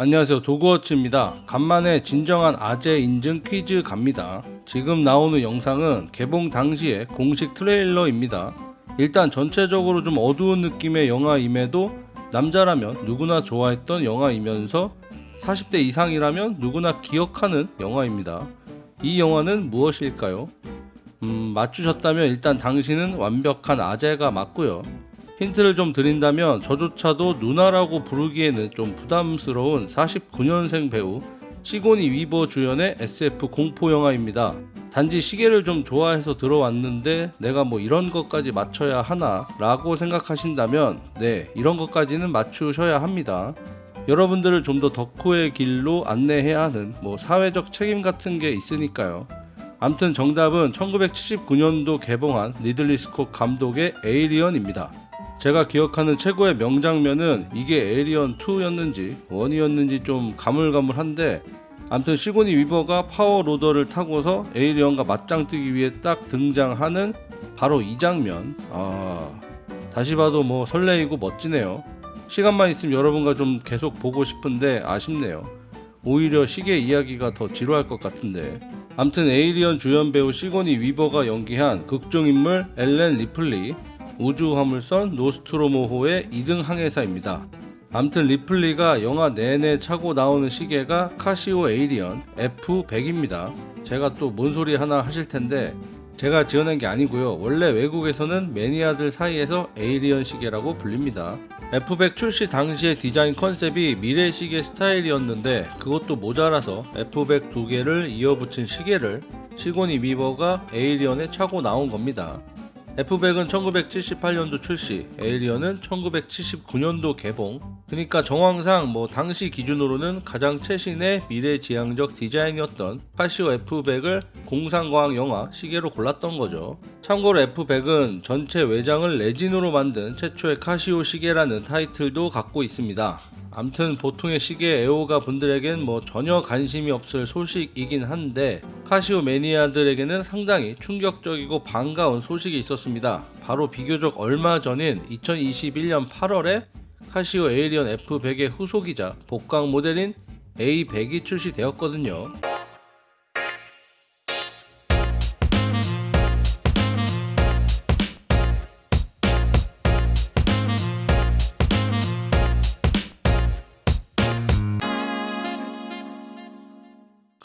안녕하세요. 도그워치입니다. 간만에 진정한 아재 인증 퀴즈 갑니다. 지금 나오는 영상은 개봉 당시의 공식 트레일러입니다. 일단 전체적으로 좀 어두운 느낌의 영화임에도 남자라면 누구나 좋아했던 영화이면서 40대 이상이라면 누구나 기억하는 영화입니다. 이 영화는 무엇일까요? 음, 맞추셨다면 일단 당신은 완벽한 아재가 맞고요 힌트를 좀 드린다면 저조차도 누나라고 부르기에는 좀 부담스러운 49년생 배우 시고니 위버 주연의 SF 공포 영화입니다. 단지 시계를 좀 좋아해서 들어왔는데 내가 뭐 이런 것까지 맞춰야 하나 라고 생각하신다면 네 이런 것까지는 맞추셔야 합니다. 여러분들을 좀 더 덕후의 길로 안내해야 하는 뭐 사회적 책임 같은 게 있으니까요. 암튼 정답은 1979년도 개봉한 리들리 스콧 감독의 에이리언입니다. 제가 기억하는 최고의 명장면은 이게 에이리언 2였는지 1이었는지 좀 가물가물한데 암튼 시고니 위버가 power loader를 타고서 에이리언과 맞짱 뜨기 위해 딱 등장하는 바로 이 장면. 아 다시 봐도 뭐 설레이고 멋지네요. 시간만 있으면 여러분과 좀 계속 보고 싶은데 아쉽네요. 오히려 시계 이야기가 더 지루할 것 같은데. 암튼 에이리언 주연 배우 시고니 위버가 연기한 극중인물 엘렌 리플리 우주화물선 노스트로모호의 2등 항해사입니다. 암튼 리플리가 영화 내내 차고 나오는 시계가 카시오 에이리언 F100입니다. 제가 또 뭔 소리 하나 하실 텐데 제가 지어낸 게 아니고요. 원래 외국에서는 매니아들 사이에서 에이리언 시계라고 불립니다. F100 출시 당시의 디자인 컨셉이 미래 시계 스타일이었는데 그것도 모자라서 F100 두 개를 이어붙인 시계를 시고니 위버가 에이리언에 차고 나온 겁니다. F100은 1978년도 출시, 에이리언은 1979년도 개봉. 그러니까 정황상 뭐 당시 기준으로는 가장 최신의 미래지향적 디자인이었던 카시오 F100을 공상과학 영화 시계로 골랐던 거죠. 참고로 F100은 전체 외장을 레진으로 만든 최초의 카시오 시계라는 타이틀도 갖고 있습니다. 암튼 보통의 시계 애호가 분들에겐 뭐 전혀 관심이 없을 소식이긴 한데 카시오 매니아들에게는 상당히 충격적이고 반가운 소식이 있었습니다. 바로 비교적 얼마 전인 2021년 8월에 카시오 에이리언 F100의 후속이자 복강 모델인 A100이 출시되었거든요.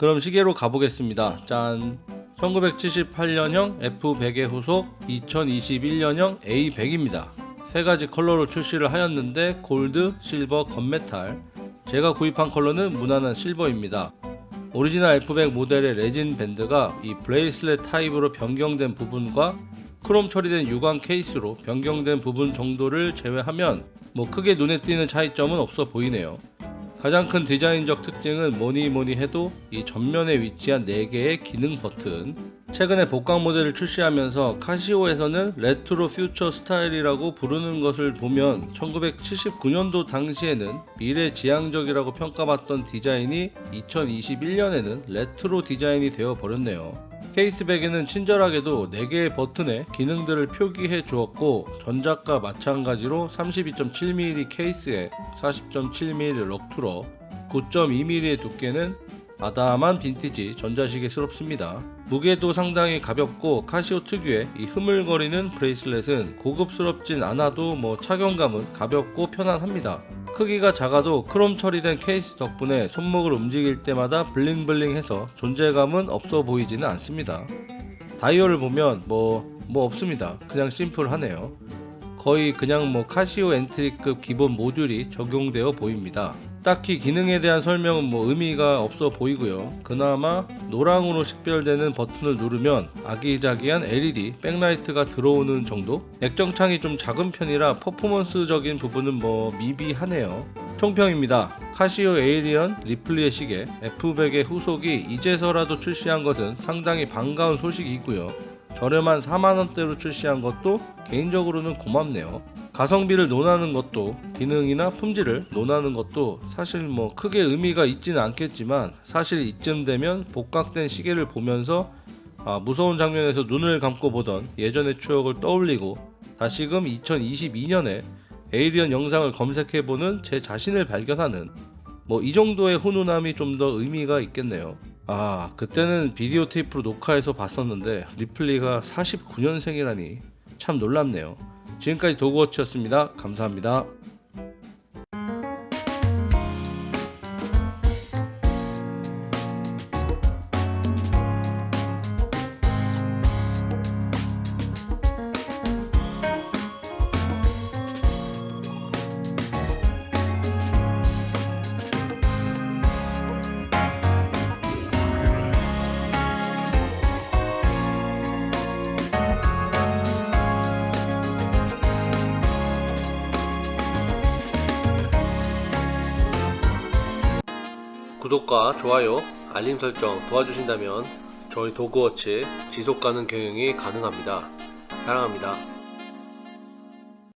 그럼 시계로 가보겠습니다. 짠. 1978년형 F100의 후속 2021년형 A100입니다. 세 가지 컬러로 출시를 하였는데 골드, 실버, gunmetal. 제가 구입한 컬러는 무난한 실버입니다. 오리지널 F100 모델의 레진 밴드가 이 bracelet 타입으로 변경된 부분과 크롬 처리된 유광 케이스로 변경된 부분 정도를 제외하면 뭐 크게 눈에 띄는 차이점은 없어 보이네요. 가장 큰 디자인적 특징은 뭐니 뭐니 해도 이 전면에 위치한 4개의 기능 버튼. 최근에 복각 모델을 출시하면서 카시오에서는 retro future 스타일이라고 부르는 것을 보면 1979년도 당시에는 미래지향적이라고 평가받던 디자인이 2021년에는 레트로 디자인이 되어 버렸네요 case back에는 친절하게도 4개의 버튼에 기능들을 표기해 주었고 전작과 마찬가지로 32.7mm 케이스에 40.7mm lug to lug 9.2mm의 두께는 아담한 빈티지 전자시계스럽습니다. 무게도 상당히 가볍고 카시오 특유의 이 흐물거리는 bracelet은 고급스럽진 않아도 뭐 착용감은 가볍고 편안합니다. 크기가 작아도 크롬 처리된 케이스 덕분에 손목을 움직일 때마다 bling bling해서 존재감은 없어 보이지는 않습니다. 다이얼을 보면 뭐, 뭐 없습니다. 그냥 심플하네요. 거의 그냥 뭐 카시오 entry급 기본 모듈이 적용되어 보입니다. 딱히 기능에 대한 설명은 뭐 의미가 없어 보이고요. 그나마 노랑으로 식별되는 버튼을 누르면 아기자기한 LED 백라이트가 들어오는 정도? 액정창이 좀 작은 편이라 퍼포먼스적인 부분은 뭐 미비하네요. 총평입니다. 카시오 에이리언 리플리의 시계 F100의 후속이 이제서라도 출시한 것은 상당히 반가운 소식이고요. 저렴한 4만원대로 출시한 것도 개인적으로는 고맙네요. 가성비를 논하는 것도 기능이나 품질을 논하는 것도 사실 뭐 크게 의미가 있지는 않겠지만 사실 이쯤 되면 복각된 시계를 보면서 아, 무서운 장면에서 눈을 감고 보던 예전의 추억을 떠올리고 다시금 2022년에 에이리언 영상을 검색해보는 제 자신을 발견하는 뭐 이 정도의 훈훈함이 좀 더 의미가 있겠네요. 아 그때는 비디오 테이프로 녹화해서 봤었는데 리플리가 49년생이라니 참 놀랍네요. 지금까지 도그워치였습니다. 감사합니다. 구독과 좋아요, 알림 설정 도와주신다면 저희 도그워치 지속 가능 경영이 가능합니다. 사랑합니다.